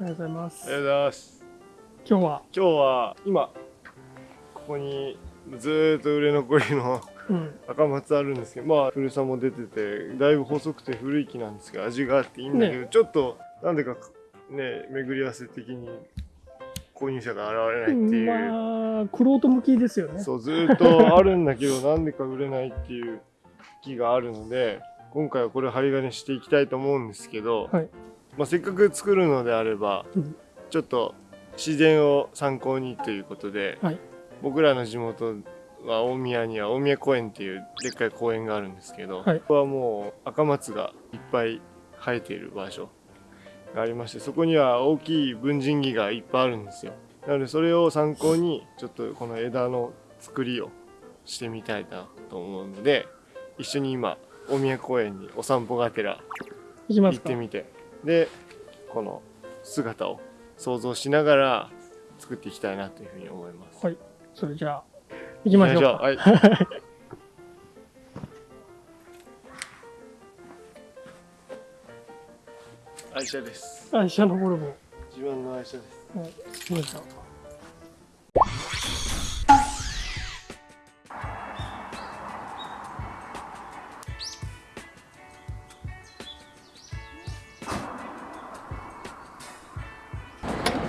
ありがとうございます。ありがとうございます。今日は？今日は今ここにずーっと売れ残りのうん。赤松あるんですけどまあ古さも出ててだいぶ細くて古い木なんですけど味があっていいんだけど、ちょっとなんでかね巡り合わせ的に購入者が現れないっていう、まあクロ向きですよね。そうずーっとあるんだけど なんでか売れないっていう木があるので今回はこれ針金していきたいと思うんですけど、はいまあ、せっかく作るのであれば、うん。ちょっと自然を参考にということで、はい。僕らの地元は大宮には大宮公園っていうでっかい公園があるんですけど、はい。ここはもう赤松がいっぱい生えている場所がありましてそこには大きい文人木がいっぱいあるんですよ。なのでそれを参考にちょっとこの枝の作りをしてみたいなと思うので一緒に今大宮公園にお散歩がてら行ってみてでこの姿を想像しながら作っていきたいなというふうに思います。はいそれじゃあ行きましょうかはい。愛車です。愛車のボルボ自分の愛車です。はい来ました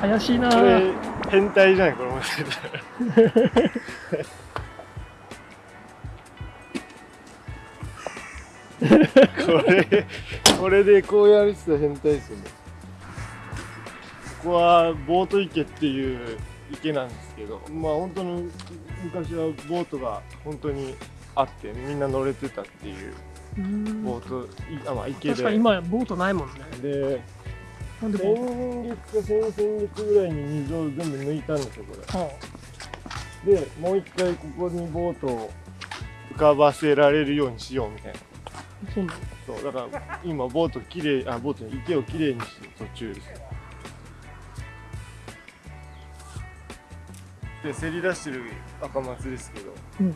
怪しいなこれ変態じゃないこれもしかしたら。これこれでこうやる人は変態ですよね。ここはボート池っていう池なんですけど、まあ本当の昔はボートが本当にあってみんな乗れてたっていううんボート、いあまあ池確かにで。今ボートないもんねでなんで先月か先々月ぐらいに水を全部抜いたんですよこれ。トはでもう一回ここにボートを浮かばせられるようにしようみたいな。あそうそうだから今ボートきれいあボートに池をきれいにしてる途中です。でせり出してる赤松ですけど、うん。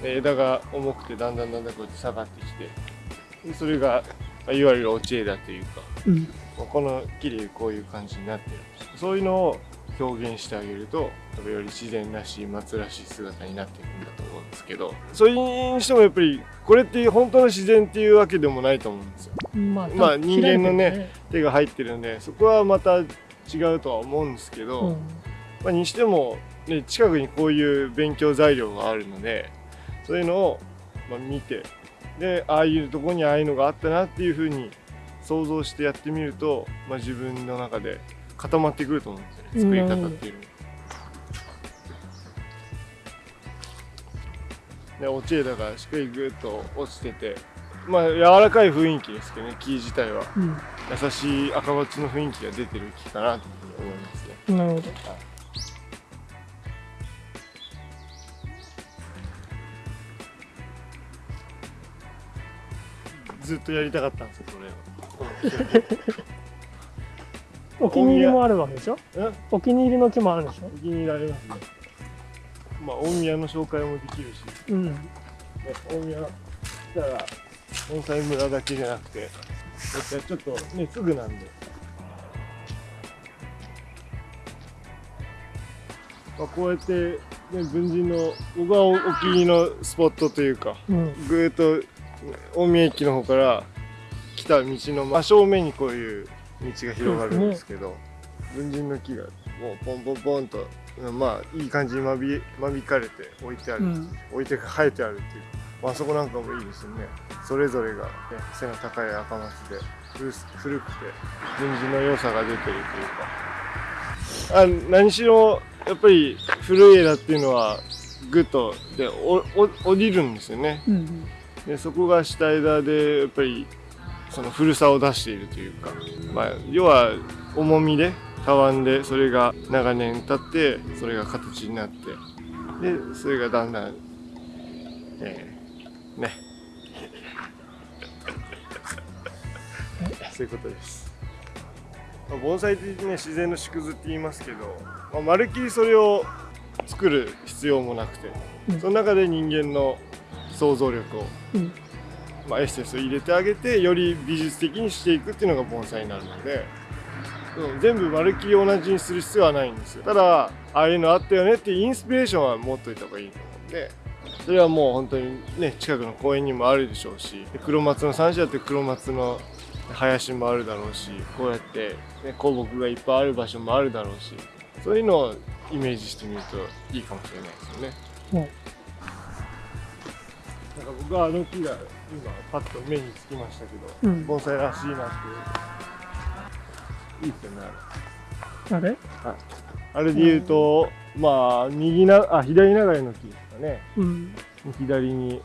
で枝が重くてだんだんだんだんこうやって下がってきて。でそれがまあいわゆる落ち枝というか。うん。まあこの木でこういう感じになってる。そういうのを表現してあげると多分より自然らしい松らしい姿になっていくんだと思うんですけどそれにしてもやっぱりこれって本当の自然っていうわけでもないと思うんですよ。まあまあ人間のね開いてる手が入ってるんでそこはまた違うとは思うんですけど、うん。まあ、にしても、ね、近くにこういう勉強材料があるのでそういうのを、まあ、見てでああいうとこにああいうのがあったなっていうふうに想像してやってみると、まあ、自分の中で固まってくると思うんですよね作り方っていうの。が。で落ち枝がしっかりぐっと落ちててまあ柔らかい雰囲気ですけどね木自体は。うん。優しい赤松の雰囲気が出てる木かなと思いますね。なるほど。ずっとやりたかったんですよこお気に入りもあるわけでしょ？お気に入り。の木もあるんでしょ？お気に入りありますね。まあ大宮の紹介もできるし、うん。ね、大宮来たら盆栽村だけじゃなくて、ちょっとねすぐなんで。まあ、こうやって、ね、文人の僕はおお気に入りのスポットというかうん。ぐーっと大宮駅の方から来た道の真正面にこういう道が広がるんですけど、文人の木がもうポンポンポンとまあいい感じに間引間引かれて置いてある、うん。置いて生えてあるっていうまあそこなんかもいいですよね。それぞれが、ね、背の高い赤松で古くて文人の良さが出てるというか。あ何しろやっぱり古い枝っていうのはグッとでおお降りるんですよね。うん。でそこが下枝でやっぱりその古さを出しているというか、まあ、要は重みでたわんでそれが長年経ってそれが形になってでそれがだんだん、えーね。そういうことです、まあ、盆栽ってね自然の縮図って言いますけど、まあ、まるっきりそれを作る必要もなくて、うん。その中で人間の想像力をうんまあ、エッセンスを入れてあげてより美術的にしていくっていうのが盆栽になるので全部まるっきり同じにする必要はないんですよただああいうのあったよねっていうインスピレーションは持っといた方がいいと思うんでそれはもう本当にね近くの公園にもあるでしょうし黒松の山地だって黒松の林もあるだろうしこうやって、ね、古木がいっぱいある場所もあるだろうしそういうのをイメージしてみるといいかもしれないですよね。もなんか僕はあの木が今パッと目につきましたけど、う、うん、盆栽らしいなっていいですよねあれ。あれ？あれで言うと、まあ右なあ左流れの木ですかね。うん。左に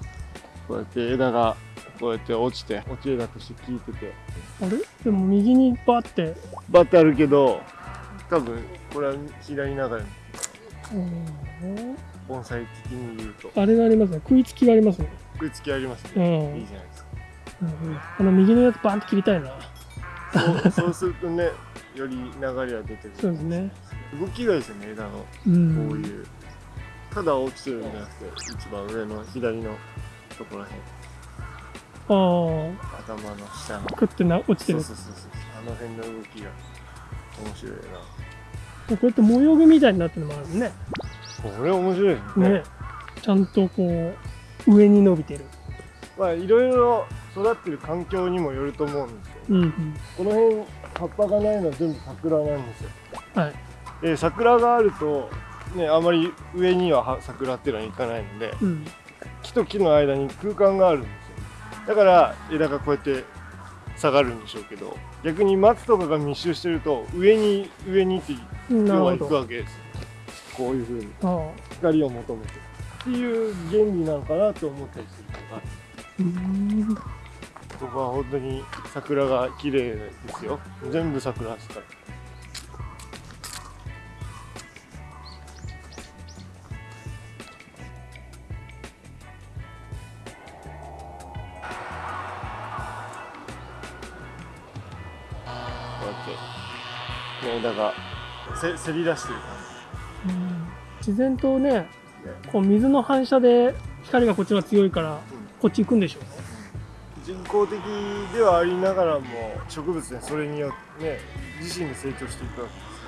こうやって枝がこうやって落ちて落ち枝として効いてて。あれ？でも右にバーって。バッてあるけど多分これは左流れの。うん。盆栽的に言うと。あれがありますね。食いつきがありますね食いつきありますうね、んいいじゃないですか。うんあの右のやつバーンって切りたいな。そうそうするとねより流れは出てくるそうですね。動きがいいですよね枝の。うん。こういう、ただ落ちてるんじゃなくて一番上の左のところらへん。あ頭の下の。あ食ってな落ちてる。そうそうそう。そうあの辺の動きが面白いな。こうやって模様具みたいになってるのもあるね。これ面白いですね。ね。ちゃんとこう上に伸びてる。まあいろいろ育ってる環境にもよると思うんですよ。うんうん。この辺葉っぱがないのは全部桜なんですよ。はい。で桜があるとねあまり上にはは桜っていうのはいかないのでうん。木と木の間に空間があるんですよ。だから枝がこうやって下がるんでしょうけど逆に松とかが密集してると上に上にってな要は行くわけですこういう風に。ああ。光を求めてっていう原理なのかなと思ったりするのがうーん。ここは本当に桜が綺麗ですよ。全部桜ですから。こうやって、ね、枝がせせり出してる感うん。自然とねこう水の反射で光がこっちが強いからこっち行くんでしょうね。人工的ではありながらも植物でそれによってね自身で成長していくわけです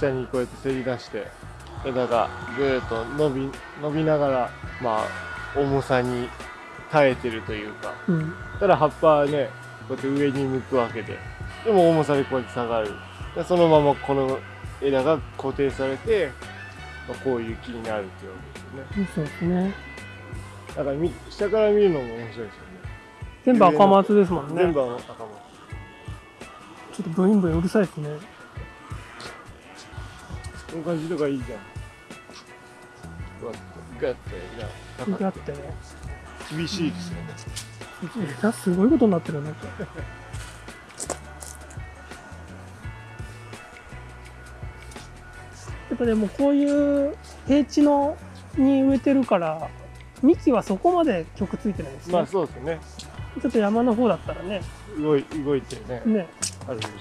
から下にこうやってせり出して枝がぐーっと伸び伸びながらまあ重さに耐えてるというか。うん。ただ葉っぱはねこうやって上に向くわけで。でも重さでこうやって下がる。でそのままこの枝が固定されて、まあ、こういう木になるっていうわけですよねそうですねだからみ下から見るのも面白いですよね。全部赤松ですもんね全部赤松。ちょっとブインブインうるさいですねこの感じとかいいじゃん。うわガッてなだってね厳しいですよね。枝すごいことになってるなやっぱでもこういう平地のに植えてるから幹はそこまで曲ついてないですね、まあそうですね。ちょっと山の方だったらね動い動いてねねあるんでしょう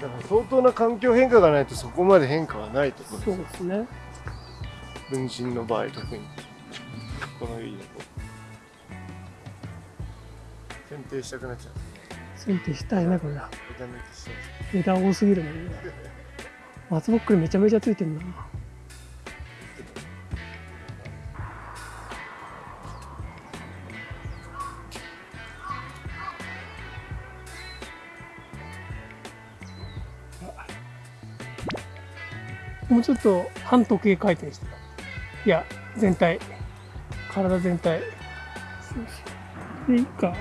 けど。だから相当な環境変化がないとそこまで変化はないと思そううんでですね。分身の場合特にこのいいとこ。剪定したくなっちゃう。剪定したいねこれは枝抜きしちゃう。枝多すぎるね松ぼっくりめちゃめちゃついてるなもうちょっと半時計回転していや全体。体全体。でいいか？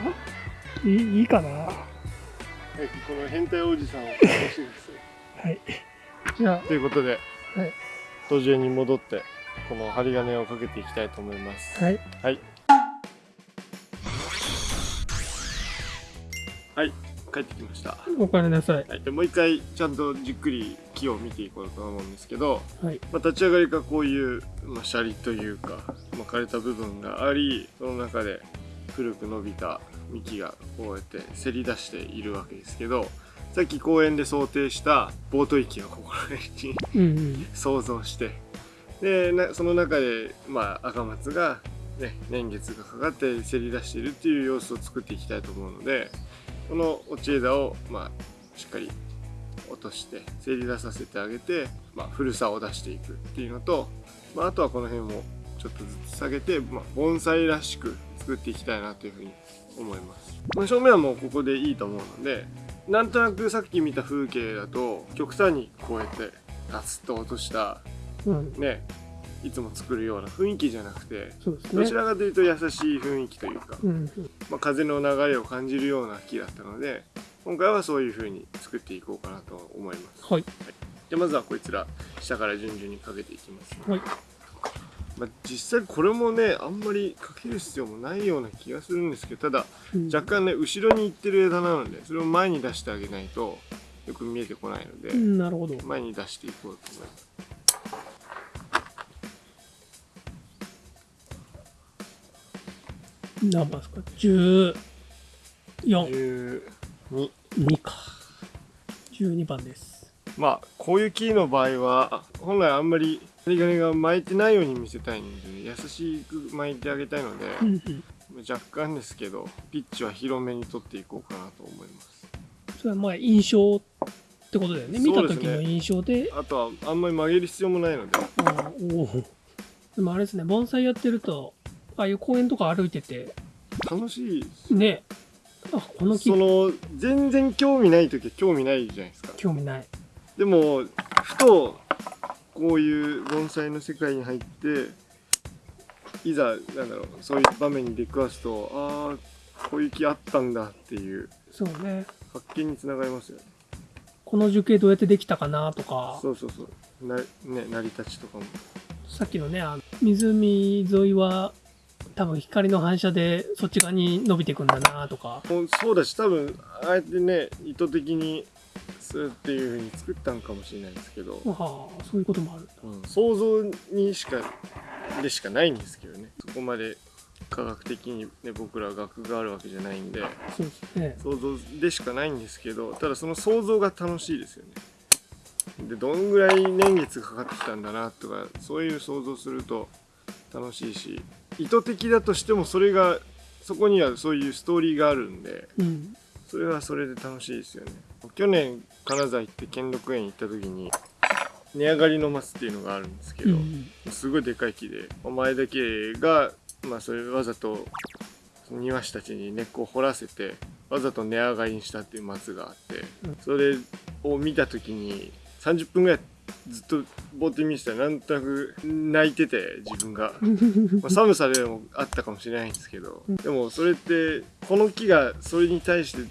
いいいいかな？はいこの変態おじさんを楽しみですよ。はいじゃということで、はい。途中に戻ってこの針金をかけていきたいと思います。あはい。はい。はい。帰ってきました、おかえりなさい。はい、でもう一回ちゃんとじっくり木を見ていこうと思うんですけど、はい。まあ、立ち上がりからこういう、まあ、シャリというか、まあ、枯れた部分がありその中で古く伸びた幹がこうやってせり出しているわけですけどさっき公園で想定したボート域をここら辺に 想像して。でなその中で、まあ、赤松がね、年月がかかってせり出しているっていう様子を作っていきたいと思うのでこの落ち枝を、まあ、しっかり落としてせり出させてあげて、まあ、古さを出していくっていうのと、まあ、あとはこの辺もちょっとずつ下げて、まあ、盆栽らしく作っていきたいなというふうに思います、まあ、正面はもうここでいいと思うのでなんとなくさっき見た風景だと極端にこうやってガツッと落としたうん、ねいつも作るような雰囲気じゃなくてね。どち。らかというと優しい雰囲気というか、うん、まあ、風の流れを感じるような木だったので今回はそういう風に作っていこうかなと思います。はい、でまずはこいつら下から順々にかけていきます、はい、まあ、実際これもねあんまりかける必要もないような気がするんですけどただうん若干ね後ろに行ってる枝なのでそれを前に出してあげないとよく見えてこないので、うん、なるほど。前に出していこうと思います何番ですか？十四、12二か。十二番です。まあこういう木の場合は本来あんまり針金が巻いてないように見せたいんで、優しく巻いてあげたいので。若干ですけどピッチは広めに取っていこうかなと思いますそれはまあ印象ってことだよね。見た時の印象で。あとはあんまり曲げる必要もないのであおお。でもあれですね、盆栽やってると、ああいう公園とか歩いてて、楽しいですね。あ、この木その全然興味ない時は興味ないじゃないですか興味ない。でもふとこういう盆栽の世界に入っていざなんだろうそういう場面に出くわすとああこういう木あったんだっていうそうね。発見につながりますよねこの樹形どうやってできたかなとか、そうそうそうなね成り立ちとかもさっきのね、あの湖沿いは多分光の反射でそっち側に伸びていくんだなとか。そうだし多分ああやってね意図的にするっていう風に作ったんかもしれないですけど、はあ、そういうこともある。うん想像にしかでしかないんですけどねそこまで科学的に、ね、僕ら学があるわけじゃないんでそうですね。想像でしかないんですけどただその想像が楽しいですよねでどんぐらい年月がかかってきたんだなとかそういう想像すると楽しいし意図的だとしてもそれがそこにはそういうストーリーがあるんでうん。それはそれで楽しいですよね去年金沢行って兼六園行った時に値上がりの松っていうのがあるんですけど、うん。すごいでかい木で前田家が、まあ、それわざと庭師たちに根っこを掘らせてわざと値上がりにしたっていう松があって、うんそれを見た時に30分ぐらいずっとぼーって見てたらなんとなく泣いてて自分が。まあ寒さでもあったかもしれないんですけど、うんでもそれってこの木がそれに対して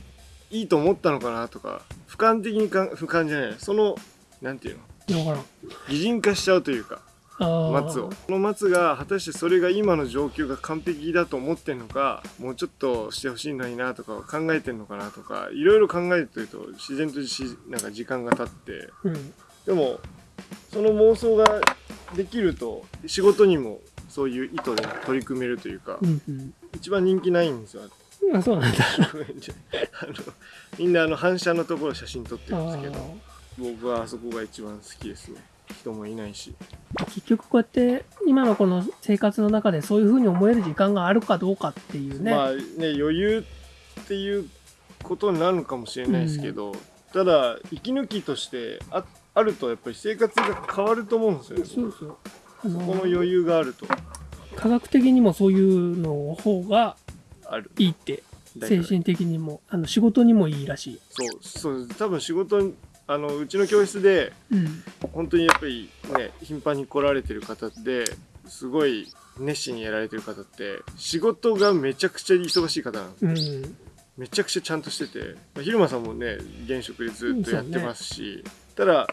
いいと思ったのかなとか俯瞰的にか俯瞰じゃないそのなんていうの？擬人化しちゃうというか松をこの松が果たしてそれが今の状況が完璧だと思ってんのかもうちょっとしてほしいのになとか考えてんのかなとかいろいろ考えてると自然としなんか時間が経ってうん。でもその妄想ができると仕事にもそういう意図で取り組めるというか、うん。うん。一番人気ないんですよあ、そうなんだ。あのみんなあの反射のところ写真撮ってるんですけどあ僕はあそこが一番好きですね人もいないし。ー結局こうやって今のこの生活の中でそういうふうに思える時間があるかどうかっていうね。まあね余裕っていうことになるのかもしれないですけど、ただ息抜きとしてああるとやっぱり生活が変わると思うんですよね。そうそう。あのこの余裕があると。科学的にもそういうの方がある。いいって。精神的にもあの仕事にもいいらしい。そうそう。多分仕事にあのうちの教室でうん。本当にやっぱりね頻繁に来られてる方ですごい熱心にやられてる方って仕事がめちゃくちゃ忙しい方なんですうん。めちゃくちゃちゃんとしてて、まあ、昼間さんもね現職でずっとやってますし、ただ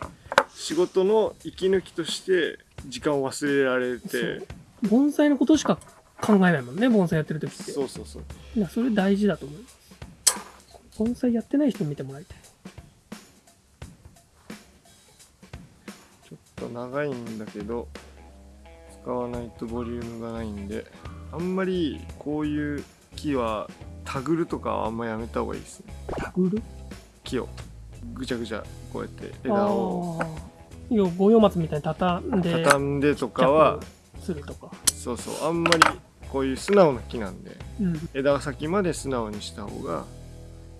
仕事の息抜きとして時間を忘れられそてう。盆栽のことしか考えないもんね、盆栽やってる時って。そうそうそういやそれ大事だと思います。盆栽やってない人見てもらいたい。ちょっと長いんだけど使わないとボリュームがないんであんまりこういう木はタグるとかはあんまやめた方がいいですねタグる木をぐちゃぐちゃこうやって枝を。要は五葉松みたいに畳んで、畳んでとかはするとか。そうそうあんまりこういう素直な木なんでうん。枝先まで素直にした方が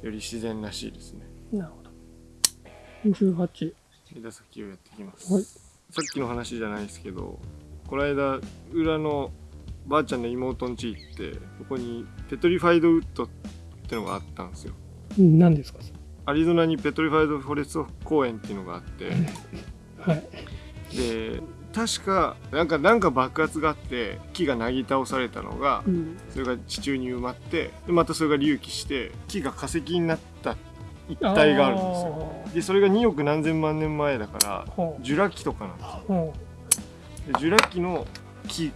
より自然らしいですね。なるほど。18枝先をやっていきます、はい。さっきの話じゃないですけどこの間裏のばあちゃんの妹ん家行ってそこに petrified wood ってのがあったんですよ。うん何ですか？アリゾナに Petrified Forest 公園っていうのがあって。はい。で確かなんかなんか爆発があって木がなぎ倒されたのがうん。それが地中に埋まってでまたそれが隆起して木が化石になった一帯があるんですよ。でそれが2億何千万年前だからほジュラ紀とかなんですよ。でジュラ紀の木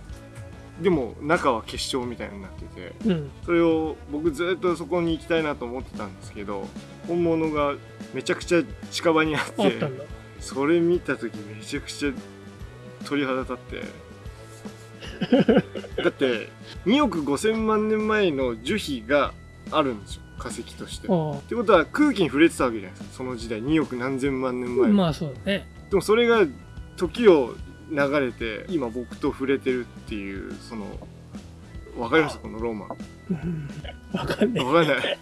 でも中は結晶みたいになっててううん。それを僕ずっとそこに行きたいなと思ってたんですけど本物がめちゃくちゃ近場にあってそれ見た時めちゃくちゃ鳥肌立って。だって2億5,000万年前の樹皮があるんですよ。化石として。っあ。てことは空気に触れてたわけじゃないですか。その時代2億何千万年前、あまあそうだね。でもそれが時を流れて今僕と触れてるっていうそのわかります？このロマ。ンうん。わかんない。わかんない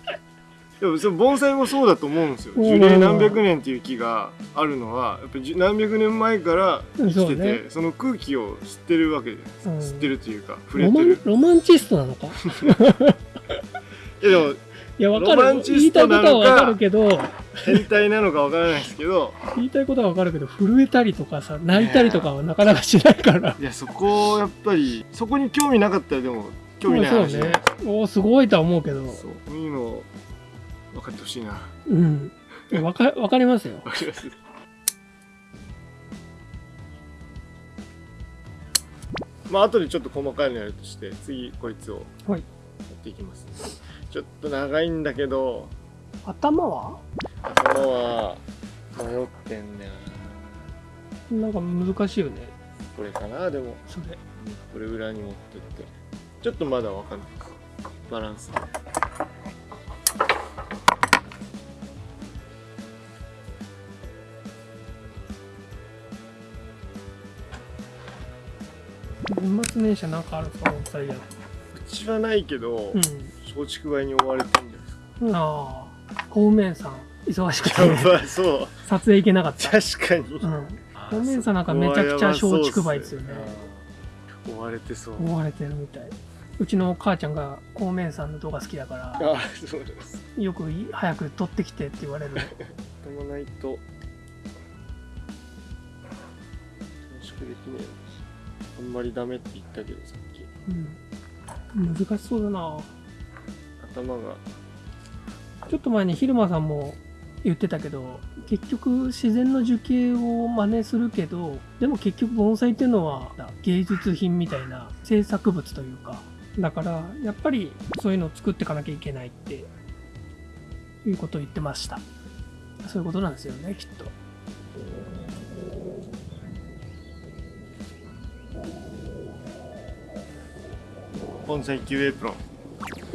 でもそれ盆栽もそうだと思うんですよ。うん。樹齢何百年っていう木があるのはやっぱ何百年前から生きててその空気を知ってるわけじゃないですかうん。知ってるというか触れロマンてる。ロマンチストなのか？いやでもいやわかロマるンチストなのか言いたいことはわかるけど。変態なのかわからないですけど。言いたいことはわかるけど震えたりとかさ泣いたりとかはなかなかしないから。いやそこやっぱりそこに興味なかったらでも興味ない話。じゃないね。おーすごいとは思うけど。そうそういうの分かってほしいな。わうん。いやわかわかりますよ。かります。まあ後でちょっと細かいのやるとして次こいつをやはい。っていきます、ちょっと長いんだけど。頭は？頭は迷ってんだよな。なんか難しいよね。これかなでも。それ。これ裏に持ってって。ちょっとまだわかんない。バランス年末年始はなんかあるんですか盆栽や。うちはないけど、うん松竹梅に追われてんじゃないですか。ああ公務員さん忙しくて。そう。撮影行けなかった。確かに、うん。公務員さんなんかめちゃくちゃ松竹梅ですよね。追われてそう。思われてるみたい。うちの母ちゃんが公務員さんの動画好きだからあそうです。よくい早く撮ってきてって言われる。止まないと楽しくできねえあんまりダメって言ったけどさっき。うん。難しそうだな。頭が。ちょっと前に昼間さんも言ってたけど結局自然の樹形を真似するけどでも結局盆栽っていうのは芸術品みたいな制作物というか。だからやっぱりそういうのを作っていかなきゃいけないっていうことを言ってました。そういうことなんですよねきっと盆栽級エプロン。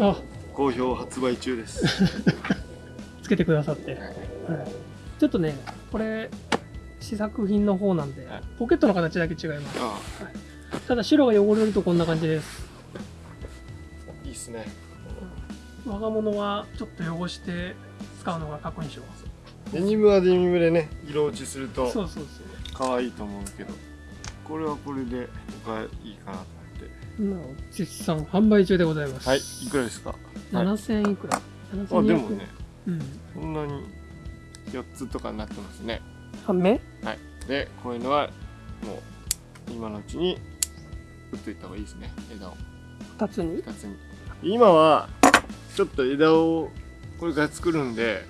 あ。好評発売中です。つけてくださって、はい、ちょっとねこれ試作品の方なんではい。ポケットの形だけ違います。あただ白が汚れるとこんな感じです。あいいっすね。我が物はちょっと汚して使うのがかっこいいでしょ。デニムはデニムでね色落ちするとそうそうそう。可愛いと思うけどこれはこれで僕はいいかなと思って。なお絶賛販売中でございます。はいいくらですか？はい。7000いくら？あ7200でもねうん。そんなに4つとかになってますね。半目？はい。でこういうのはもう今のうちに打っといた方がいいですね。枝を。2つに？2つに。今はちょっと枝をこれから作るんで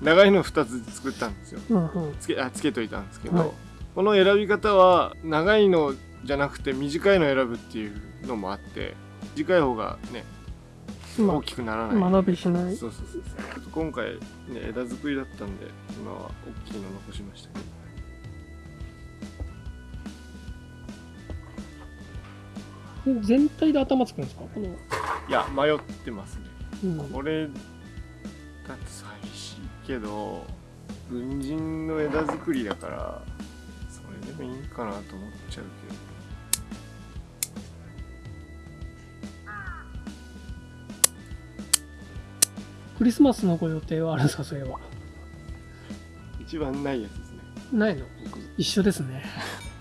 長いの2つ作ったんですよ。うんうん。つけあつけといたんですけど、はいこの選び方は長いのじゃなくて短いの選ぶっていうのもあって短い方がねま大きくならない、間延びしない。そうそうそうちょっと今回ね枝作りだったんで今は大きいの残しましたけど。全体で頭つくんですか？この、いや迷ってますね。うん、これだと寂しいけど文人の枝作りだからかなと思っちゃうけど。クリスマスのご予定はあるんですか？それは一番ないやつですね。ないの？一緒ですね。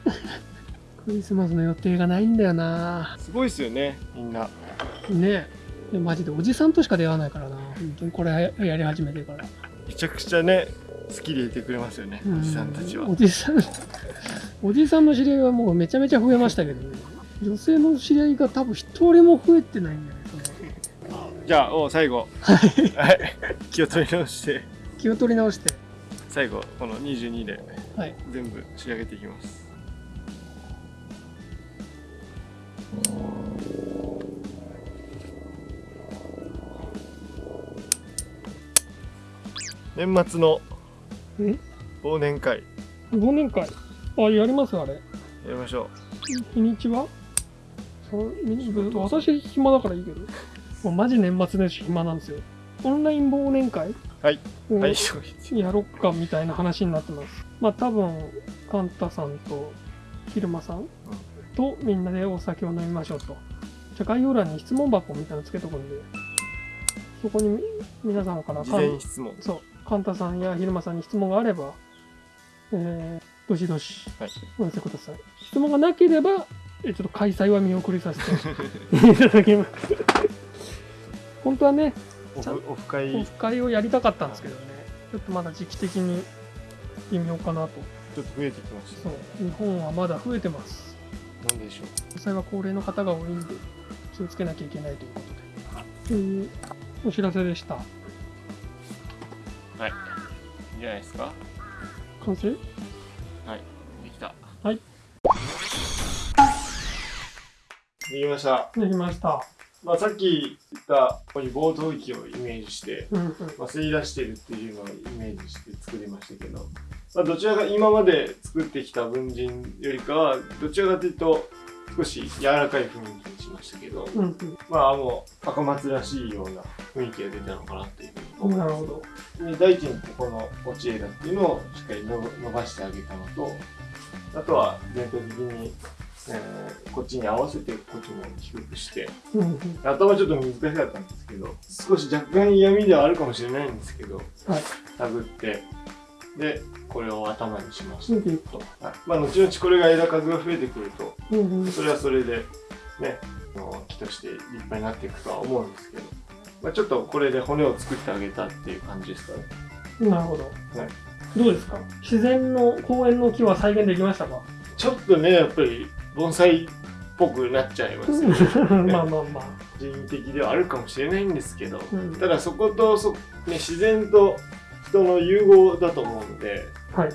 クリスマスの予定がないんだよな。すごいっすよねみんな。ね。えマジでおじさんとしか出会わないからな。本当にこれやり始めてから。めちゃくちゃね好きでいてくれますよね、おじさんたちは。おじさん。おじさんの知り合いはもうめちゃめちゃ増えましたけどね。女性の知り合いが多分一人も増えてないんじゃないかな。じゃあお最後。はい。気を取り直して。気を取り直して。最後この22ではい。全部仕上げていきます。年末のえ？忘年会。忘年会あやりますあれ。やりましょ日にちは？そうみ私暇だからいいけど。もうマジ年末年始暇なんですよ。オンライン忘年会？はい。をはいやろっかみたいな話になってます。まあ多分カンタさんと昼間さんとみんなでお酒を飲みましょうと。じゃあ概要欄に質問箱みたいなのつけとくんで。そこにみ皆さんから事前質問。そうカンタさんや昼間さんに質問があればえー、どしどしはい。お寄せください。質問がなければえちょっと開催は見送りさせて いただきます。本当はねオフ会。オフ会をやりたかったんですけどね。ちょっとまだ時期的に微妙かなと。ちょっと増えてきましそう。日本はまだ増えてます。たなんでしょう。実際は高齢の方が多いんで気をつけなきゃいけないということで。というお知らせでした。はい。いいんじゃないですか。完成？はい。できた。はい。できました。できました。まあさっき言ったここに暴投機をイメージしてうんうん。まあ、吸い出してるっていうのをイメージして作りましたけど、まあ、どちらか今まで作ってきた文人よりかはどちらかというと少し柔らかい雰囲気にしましたけど、うんうん。まあもう赤松らしいような雰囲気が出たのかなという。ふうに思いますなるほど。で第一にここの落ち枝っていうのをしっかりの伸ばしてあげたのとあとは全体的に、えーこっちに合わせてこっちも低くして頭ちょっと難しかったんですけど少し若干嫌味ではあるかもしれないんですけどはい。探ってでこれを頭にしました、はい。まあ後々これが枝数が増えてくるとそれはそれでね木として立派になっていくとは思うんですけど、まあ、ちょっとこれで骨を作ってあげたっていう感じですかね。なるほど、はい。どうですか？自然の公園の木は再現できましたか？ちょっとねやっぱり盆栽っぽくなっちゃいますよね。まあまあまあ、人為的ではあるかもしれないんですけど、うん。ただそことそ、ね、自然と人の融合だと思うので、はい。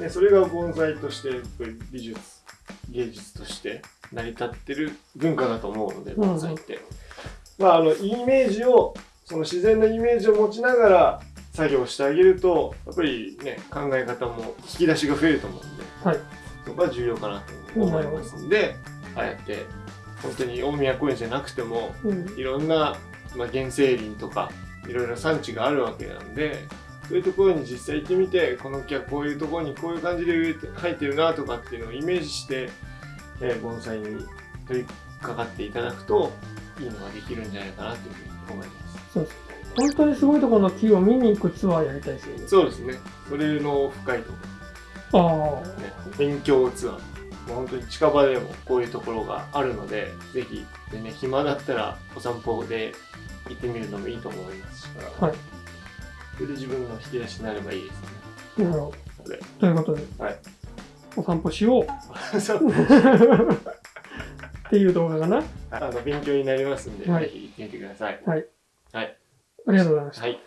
ね、それが盆栽としてやっぱり美術芸術として成り立ってる文化だと思うので盆栽って、まああのイメージをその自然のイメージを持ちながら作業してあげるとやっぱりね考え方も引き出しが増えると思うんではい。そこが重要かなと思いますんでああやって本当に大宮公園じゃなくてもうん。いろんな、まあ、原生林とかいろいろ産地があるわけなんでそういうところに実際行ってみてこの木はこういうところにこういう感じで植えて生えてるなとかっていうのをイメージして、えー盆栽に取り掛かっていただくといいのができるんじゃないかなというふうに思います。そうです。本当にすごいところの木を見に行くツアーやりたいですよね。そうですね。それの深いとこあろ、ね、勉強ツアー。もう本当に近場でもこういうところがあるので、ぜひ、でね、暇だったらお散歩で行ってみるのもいいと思いますから、あはい。それで自分の引き出しになればいいですね。なるほど。ということで、はい。お散歩しよう。そう っていう動画かなあの勉強になりますんで、はい、ぜひ行ってみてください。はい。はい。ありがとうございました。はい